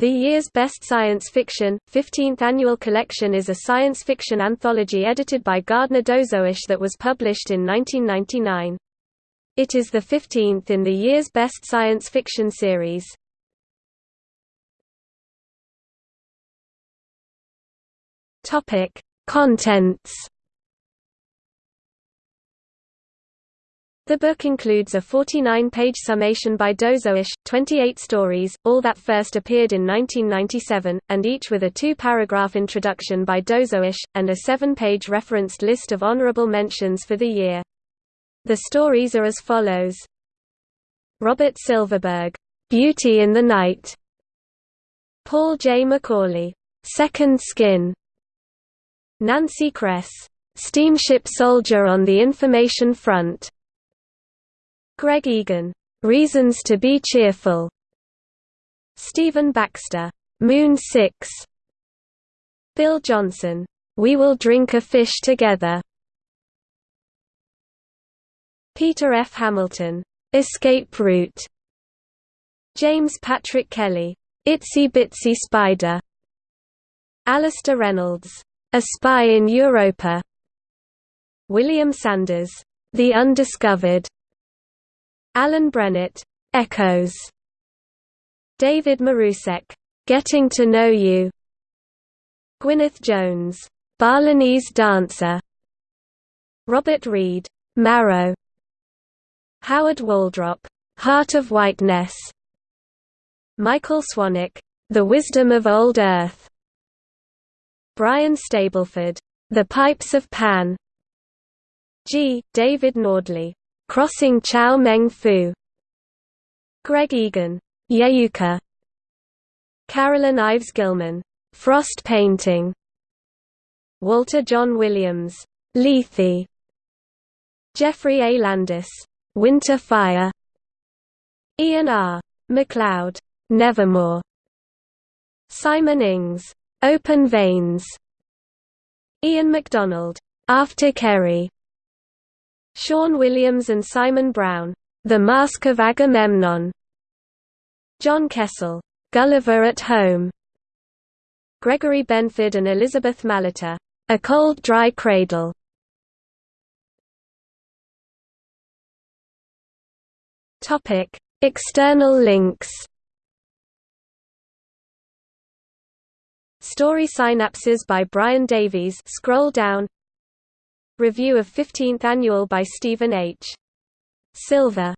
The year's Best Science Fiction, 15th Annual Collection is a science fiction anthology edited by Gardner Dozois that was published in 1999. It is the 15th in the year's Best Science Fiction series. Contents The book includes a 49-page summation by Dozois, 28 stories, all that first appeared in 1997, and each with a two-paragraph introduction by Dozois, and a seven-page referenced list of honorable mentions for the year. The stories are as follows. Robert Silverberg, "'Beauty in the Night' Paul J. McAuley, Second Skin Nancy Kress, "'Steamship Soldier on the Information Front' Greg Egan, "'Reasons to be Cheerful' Stephen Baxter, "'Moon 6' Bill Johnson, "'We Will Drink a Fish Together' Peter F. Hamilton, "'Escape Route' James Patrick Kelly, "'Itsy Bitsy Spider' Alastair Reynolds, "'A Spy in Europa' William Sanders, "'The Undiscovered' Alan Brennert, Echoes. David Marusek, Getting to Know You. Gwyneth Jones, Balinese Dancer. Robert Reed, Marrow. Howard Waldrop, Heart of Whiteness. Michael Swanwick, The Wisdom of Old Earth. Brian Stableford, The Pipes of Pan. G. David Nordley, Crossing Chao Meng Fu. Greg Egan, Yeyuka Carolyn Ives Gilman, Frost Painting. Walter John Williams, Lethe. Geoffrey A. Landis, Winter Fire. Ian R. MacLeod, Nevermore. Simon Ings, Open Veins. Ian McDonald, After Kerry Sean Williams and Simon Brown, The Mask of Agamemnon. John Kessel, Gulliver at Home. Gregory Benford and Elisabeth Malartre, A Cold Dry Cradle. Topic: External links. Story synapses by Brian Davies scroll down Review of 15th Annual by Stephen H. Silver